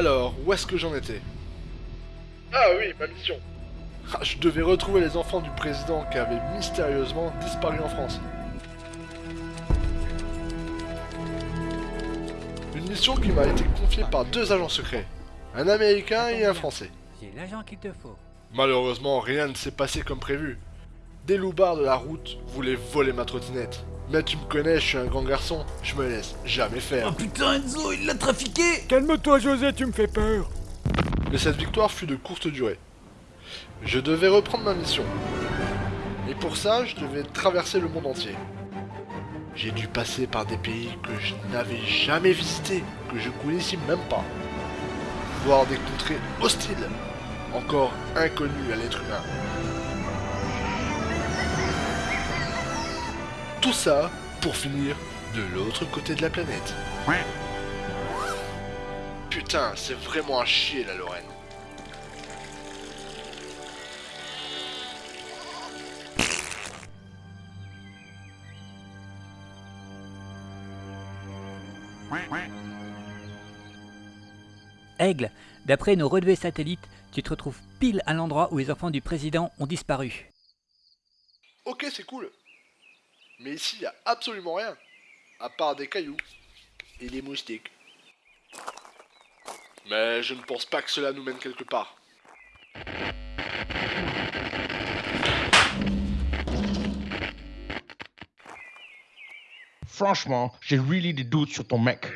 Alors, où est-ce que j'en étais? Ah oui, ma mission. Ah, Je devais retrouver les enfants du président qui avaient mystérieusement disparu en France. Une mission qui m'a été confiée par deux agents secrets, un américain et un français. J'ai l'agent qu'il te faut. Malheureusement, rien ne s'est passé comme prévu. Des loupards de la route voulaient voler ma trottinette. Mais tu me connais, je suis un grand garçon, je me laisse jamais faire. Oh putain, Enzo, il l'a trafiqué Calme-toi, José, tu me fais peur. Mais cette victoire fut de courte durée. Je devais reprendre ma mission. Et pour ça, je devais traverser le monde entier. J'ai dû passer par des pays que je n'avais jamais visités, que je connaissais même pas. Voir des contrées hostiles, encore inconnues à l'être humain. Tout ça pour finir de l'autre côté de la planète. Putain, c'est vraiment un chier la Lorraine. Aigle, d'après nos relevés satellites, tu te retrouves pile à l'endroit où les enfants du président ont disparu. Ok, c'est cool. Mais ici, il a absolument rien. À part des cailloux et des moustiques. Mais je ne pense pas que cela nous mène quelque part. Franchement, j'ai really des doutes sur ton mec.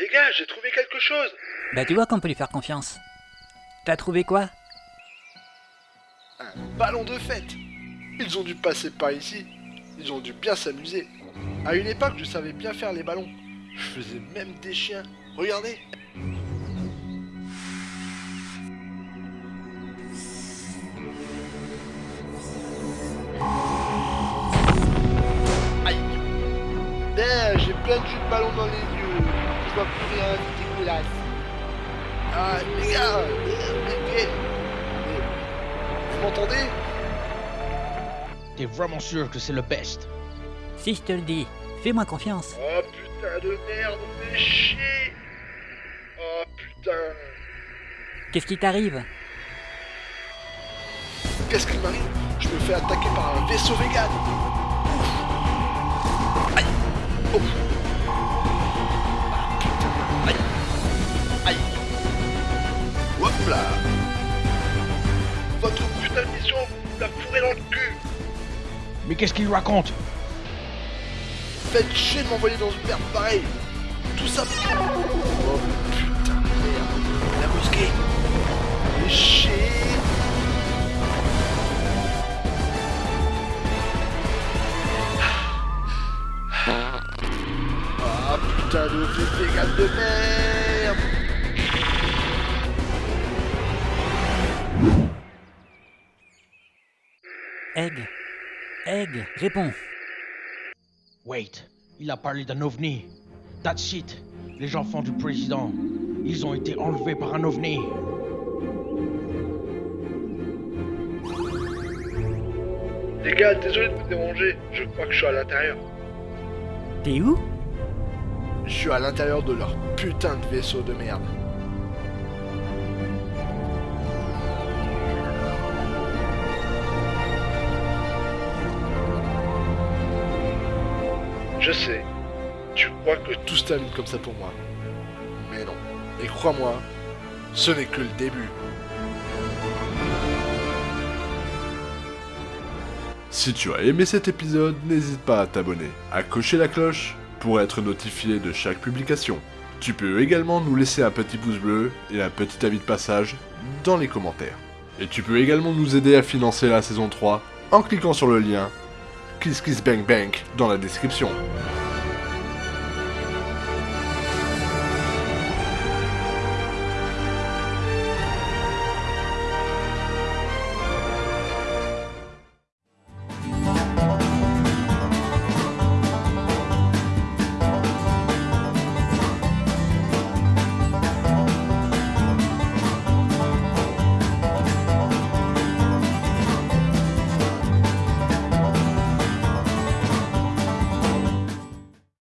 Les gars, j'ai trouvé quelque chose. Bah tu vois qu'on peut lui faire confiance. T'as trouvé quoi? Un ballon de fête. Ils ont dû passer par ici. Ils ont dû bien s'amuser. À une époque, je savais bien faire les ballons. Je faisais même des chiens. Regardez. Aïe. D'ailleurs, j'ai plein de jus de ballon dans les yeux. Je vois plus rien, c'est dégueulasse. Ah, les gars, mais- mais- vous m'entendez? T'es vraiment sûr que c'est le best? Si je te le dis, fais-moi confiance. Oh putain de merde, fais chier. Oh putain. Qu'est-ce qui t'arrive? Qu'est-ce qui m'arrive? Je me fais attaquer par un vaisseau vegan. Aïe. Oh Ah, putain. Aïe. Aïe. Hop là. Votre putain de mission vous l'a fourré dans le cul. Mais qu'est-ce qu'il raconte? Faites chier de m'envoyer dans une merde pareille. Tout ça Oh putain de merde. La mosquée. Fais chier. Ah putain de vegan de merde. Aigle Aigle, réponds. Wait, il a parlé d'un ovni. That's it. Les enfants du président, ils ont été enlevés par un ovni. Les gars, désolé de vous déranger. Je crois que je suis à l'intérieur. T'es où? Je suis à l'intérieur de leur putain de vaisseau de merde. Je sais. Tu crois que Tout se termine comme ça pour moi. Mais non. Et crois-moi, ce n'est que le début. Si tu as aimé cet épisode, n'hésite pas à t'abonner, à cocher la cloche pour être notifié de chaque publication. Tu peux également nous laisser un petit pouce bleu et un petit avis de passage dans les commentaires. Et tu peux également nous aider à financer la saison 3 en cliquant sur le lien Kiss Kiss Bang Bang dans la description.